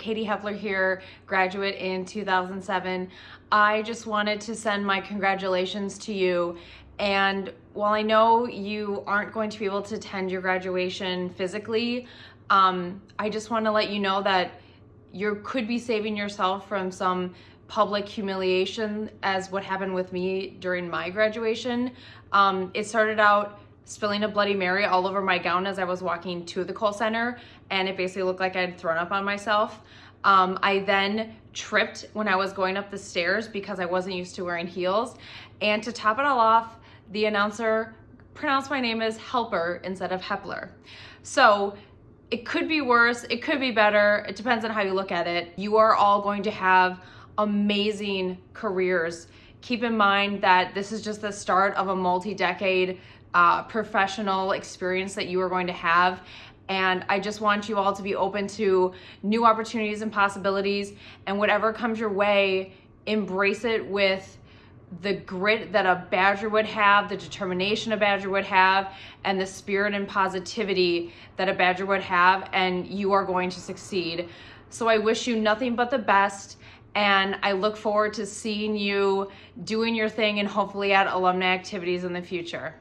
Katie Hepler here, graduate in 2007. I just wanted to send my congratulations to you. And while I know you aren't going to be able to attend your graduation physically, um, I just want to let you know that you could be saving yourself from some public humiliation as what happened with me during my graduation. Um, it started out spilling a Bloody Mary all over my gown as I was walking to the Kohl Center, and it basically looked like I'd thrown up on myself. Um, I then tripped when I was going up the stairs because I wasn't used to wearing heels. And to top it all off, the announcer pronounced my name as Helper instead of Hepler. So it could be worse, it could be better. It depends on how you look at it. You are all going to have amazing careers. Keep in mind that this is just the start of a multi-decade uh, professional experience that you are going to have. And I just want you all to be open to new opportunities and possibilities and whatever comes your way, embrace it with the grit that a Badger would have, the determination a Badger would have, and the spirit and positivity that a Badger would have, and you are going to succeed. So I wish you nothing but the best, and I look forward to seeing you doing your thing and hopefully at alumni activities in the future.